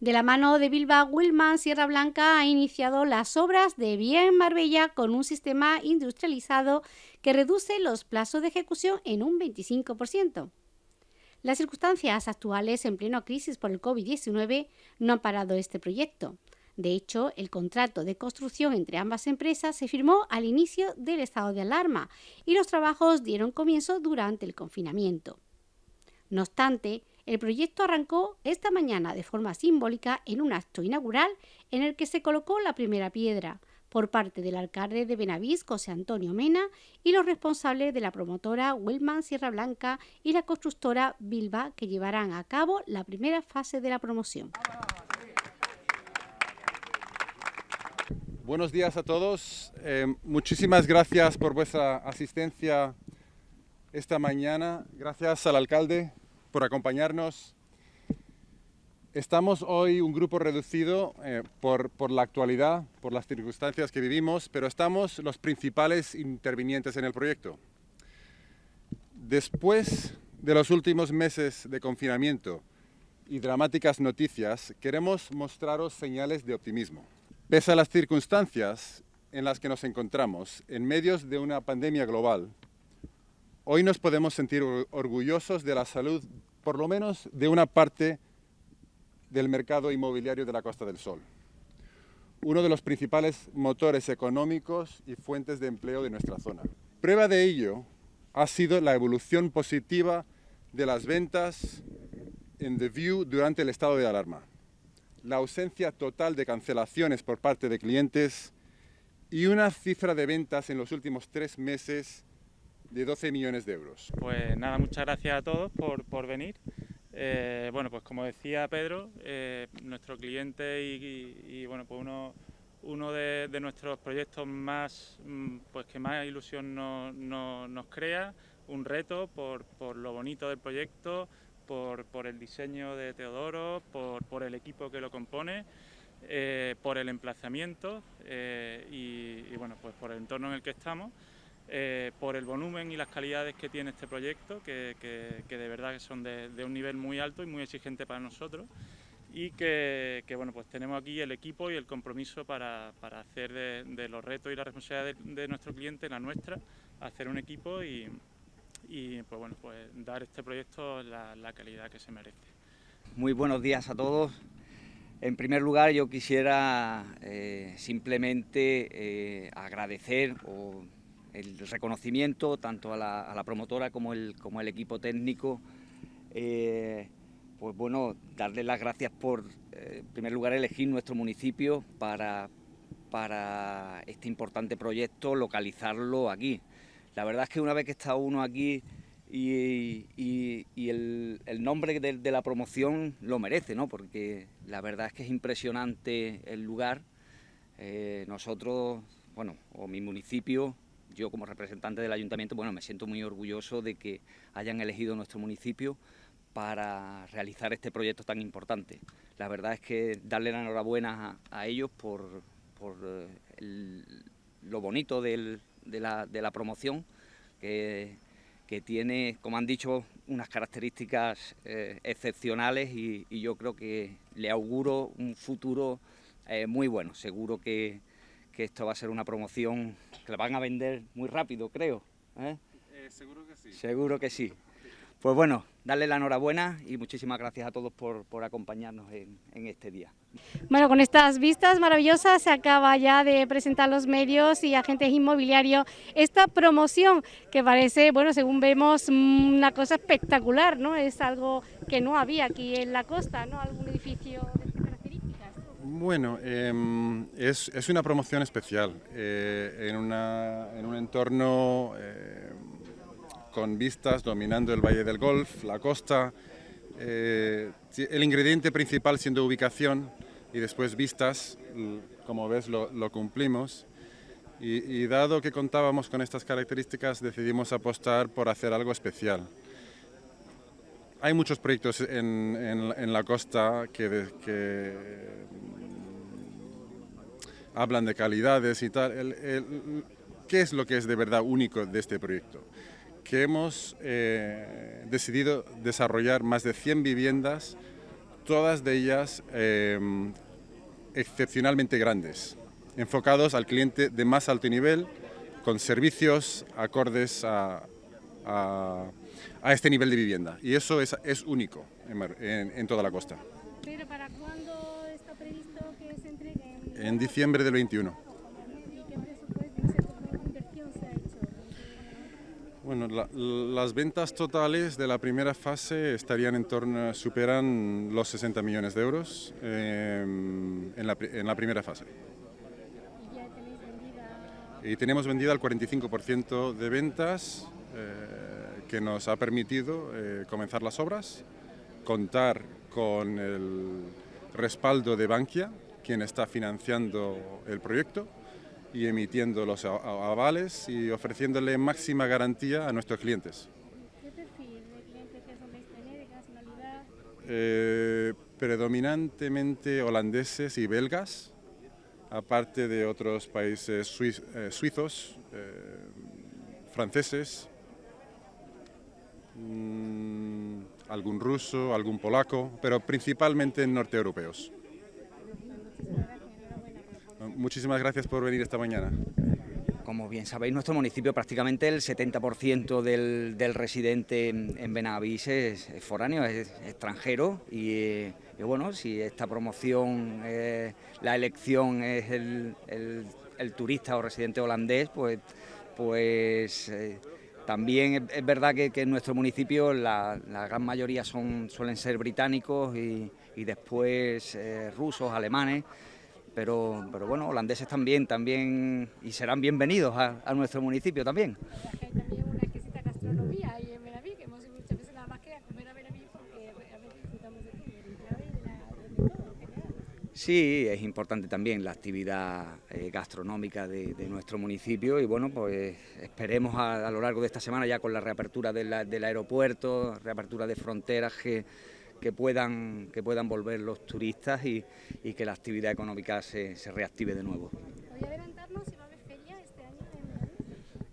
De la mano de Bilbao Willman, Sierra Blanca ha iniciado las obras de Vía en Marbella con un sistema industrializado que reduce los plazos de ejecución en un 25%. Las circunstancias actuales en pleno crisis por el COVID-19 no han parado este proyecto. De hecho, el contrato de construcción entre ambas empresas se firmó al inicio del estado de alarma y los trabajos dieron comienzo durante el confinamiento. No obstante, el proyecto arrancó esta mañana de forma simbólica en un acto inaugural en el que se colocó la primera piedra, por parte del alcalde de Benavís, José Antonio Mena, y los responsables de la promotora Wellman Sierra Blanca y la constructora Bilba, que llevarán a cabo la primera fase de la promoción. Buenos días a todos. Eh, muchísimas gracias por vuestra asistencia esta mañana. Gracias al alcalde por acompañarnos Estamos hoy un grupo reducido eh, por, por, la actualidad, por las circunstancias que vivimos, pero estamos los principales intervinientes en el proyecto. Después de los últimos meses de confinamiento y dramáticas noticias, queremos mostraros señales de optimismo. Pese a las circunstancias en las que nos encontramos, en medio de una pandemia global, hoy nos podemos sentir orgullosos de la salud, por lo menos de una parte del mercado inmobiliario de la Costa del Sol, uno de los principales motores económicos y fuentes de empleo de nuestra zona. Prueba de ello ha sido la evolución positiva de las ventas en The View durante el estado de alarma, la ausencia total de cancelaciones por parte de clientes y una cifra de ventas en los últimos tres meses de 12 millones de euros. Pues nada, muchas gracias a todos por, por venir. Eh, bueno, pues como decía Pedro, eh, nuestro cliente y, bueno, pues uno, uno de, nuestros proyectos más, mm, pues que más ilusión nos crea, un reto por, lo bonito del proyecto, por, el diseño de Teodoro, por, el equipo que lo compone, eh, por el emplazamiento y, y, bueno, pues por el entorno en el que estamos. Eh, por el volumen y las calidades que tiene este proyecto, que, de verdad que son de, un nivel muy alto y muy exigente para nosotros y que, bueno, pues tenemos aquí el equipo y el compromiso para, hacer de, los retos y la responsabilidad de, nuestro cliente la nuestra, hacer un equipo y, pues bueno, pues dar este proyecto la, calidad que se merece. Muy buenos días a todos. En primer lugar, yo quisiera eh, simplemente eh, agradecer o el reconocimiento tanto a la, promotora como el, equipo técnico. Eh, pues bueno, darle las gracias por, eh, en primer lugar, elegir nuestro municipio para, para este importante proyecto, localizarlo aquí. La verdad es que una vez que está uno aquí y, el, nombre de, la promoción lo merece, ¿no? porque la verdad es que es impresionante el lugar. Eh, nosotros, bueno, o mi municipio, yo como representante del ayuntamiento, bueno, me siento muy orgulloso de que hayan elegido nuestro municipio para realizar este proyecto tan importante. La verdad es que darle la enhorabuena a, ellos por, eh, lo bonito de, la, promoción, que, tiene, como han dicho, unas características eh, excepcionales y, yo creo que le auguro un futuro eh, muy bueno. Seguro que, que esto va a ser una promoción que la van a vender muy rápido, creo. ¿eh? Eh, seguro que sí. Seguro que sí. Pues bueno, darle la enhorabuena y muchísimas gracias a todos por, acompañarnos en, este día. Bueno, con estas vistas maravillosas se acaba ya de presentar los medios y agentes inmobiliarios esta promoción que parece, bueno, según vemos, una cosa espectacular, ¿no? Es algo que no había aquí en la costa, ¿no? Algún edificio bueno, em, es, una promoción especial eh, en, un entorno eh, con vistas dominando el Valle del Golf, la costa, eh, el ingrediente principal siendo ubicación y después vistas, como ves lo, cumplimos. Y, dado que contábamos con estas características decidimos apostar por hacer algo especial. Hay muchos proyectos en, la costa que hablan de calidades y tal. ¿Qué es lo que es de verdad único de este proyecto? Que hemos eh, decidido desarrollar más de 100 viviendas, todas de ellas em, excepcionalmente grandes, enfocados al cliente de más alto nivel, con servicios acordes a, este nivel de vivienda. Y eso es, único en, toda la costa. ¿Pero para cuándo está previsto que se entregue? En diciembre del 21. Bueno, las ventas totales de la primera fase estarían en torno, superan los 60 millones de euros em, en, la, primera fase. Y tenemos vendida el 45% de ventas eh, que nos ha permitido eh, comenzar las obras, contar con el respaldo de Bankia, quien está financiando el proyecto, y emitiendo los avales y ofreciéndole máxima garantía a nuestros clientes. ¿Qué perfil de clientes que soléis tener, de nacionalidad? Eh, predominantemente holandeses y belgas, aparte de otros países eh, suizos, eh, franceses, mm, algún ruso, algún polaco, pero principalmente norteeuropeos. Muchísimas gracias por venir esta mañana. Como bien sabéis, nuestro municipio prácticamente el 70% del, residente en Benavís es, foráneo, es extranjero y, bueno, si esta promoción, eh, la elección es el, turista o residente holandés, pues, pues eh, también es, verdad que, en nuestro municipio la, gran mayoría son, suelen ser británicos y, después eh, rusos, alemanes, pero, pero bueno, holandeses también, también y serán bienvenidos a, a nuestro municipio también. Hay también una exquisita gastronomía ahí en Benaví, que hemos ido muchas veces nada más que a comer a Benaví porque a veces disfrutamos de todo, de, de todo, Sí, es importante también la actividad eh, gastronómica de, de, nuestro municipio y bueno, pues esperemos a, a, lo largo de esta semana ya con la reapertura de la, del aeropuerto, reapertura de fronteras que que puedan, que puedan volver los turistas y, y que la actividad económica se, se reactive de nuevo. ¿Podría adelantarnos si va a haber feria este año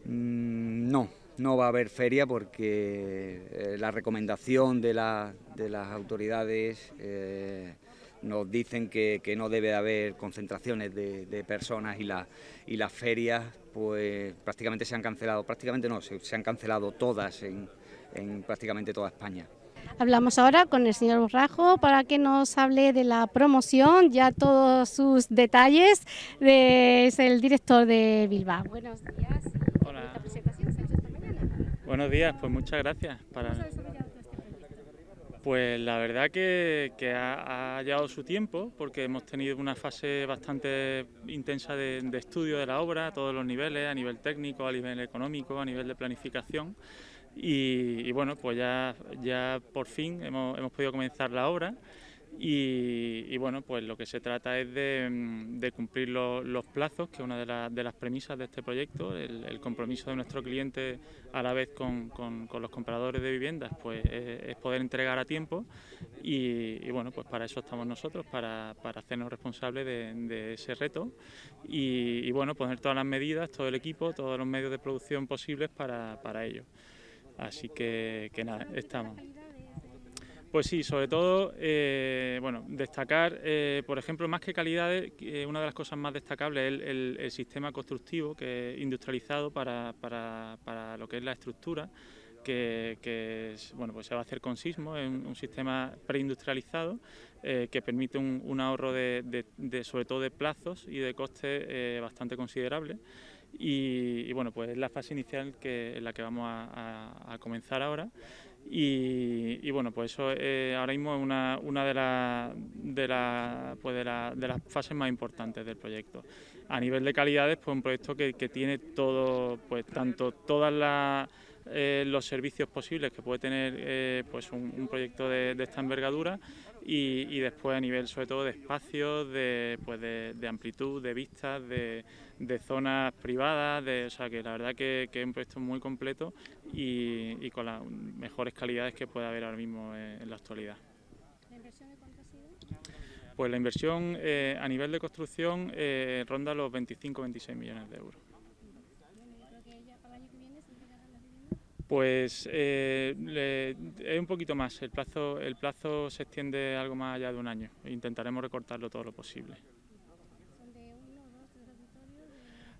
mm, no, no va a haber feria porque eh, la recomendación de, la, de, las autoridades eh, nos dicen que, que, no debe haber concentraciones de, de personas y, la, y las ferias pues prácticamente se han cancelado, prácticamente no, se, se han cancelado todas en, en prácticamente toda España. Hablamos ahora con el señor Borrajo para que nos hable de la promoción, ya todos sus detalles. es el director de Bilbao. Buenos días. Hola. presentación se ha hecho esta mañana. Buenos días, pues muchas gracias. Para... Este pues la verdad que, que ha, ha, llevado su tiempo porque hemos tenido una fase bastante intensa de, de estudio de la obra a todos los niveles, a nivel técnico, a nivel económico, a nivel de planificación. Y, bueno, pues ya, ya por fin hemos, hemos podido comenzar la obra. Y, bueno, pues lo que se trata es de, cumplir los plazos, que es una de, las premisas de este proyecto, el, compromiso de nuestro cliente a la vez con, con, los compradores de viviendas, pues es, poder entregar a tiempo. Y, bueno, pues para eso estamos nosotros, para, para hacernos responsables de, ese reto. Y, bueno, poner todas las medidas, todo el equipo, todos los medios de producción posibles para, para ello. Así que, que nada, estamos. Pues sí, sobre todo, eh, bueno, destacar, eh, por ejemplo, más que calidades, eh, una de las cosas más destacables es el, sistema constructivo que es industrializado para, para, para, lo que es la estructura, que, bueno, pues se va a hacer con sismo, es un, sistema preindustrializado que permite un, ahorro de, de, sobre todo de plazos y de costes bastante considerable. Y, bueno, pues es la fase inicial que, en la que vamos a, comenzar ahora. Y, bueno, pues eso eh, ahora mismo es una, una de, de, pues de, de, las fases más importantes del proyecto. A nivel de calidades, pues un proyecto que tiene todo, pues tanto todas las eh, los servicios posibles que puede tener eh, pues un, proyecto de, esta envergadura y, después a nivel sobre todo de espacios, de, pues de, amplitud, de vistas, de, zonas privadas, de, o sea que la verdad que, es un proyecto muy completo y, con las mejores calidades que puede haber ahora mismo en, la actualidad. ¿La inversión de cuánto ha sido? Pues la inversión eh, a nivel de construcción ronda los 25-26 millones de euros. Pues eh, es un poquito más, el plazo, el plazo se extiende algo más allá de un año, intentaremos recortarlo todo lo posible.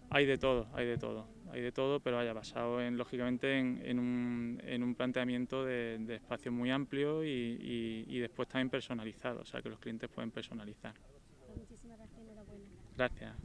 Hay de todo, hay de todo, hay de todo, pero haya basado en, lógicamente en, un, planteamiento de, espacio muy amplio y, y después también personalizado, o sea que los clientes pueden personalizar. Muchísimas. Gracias.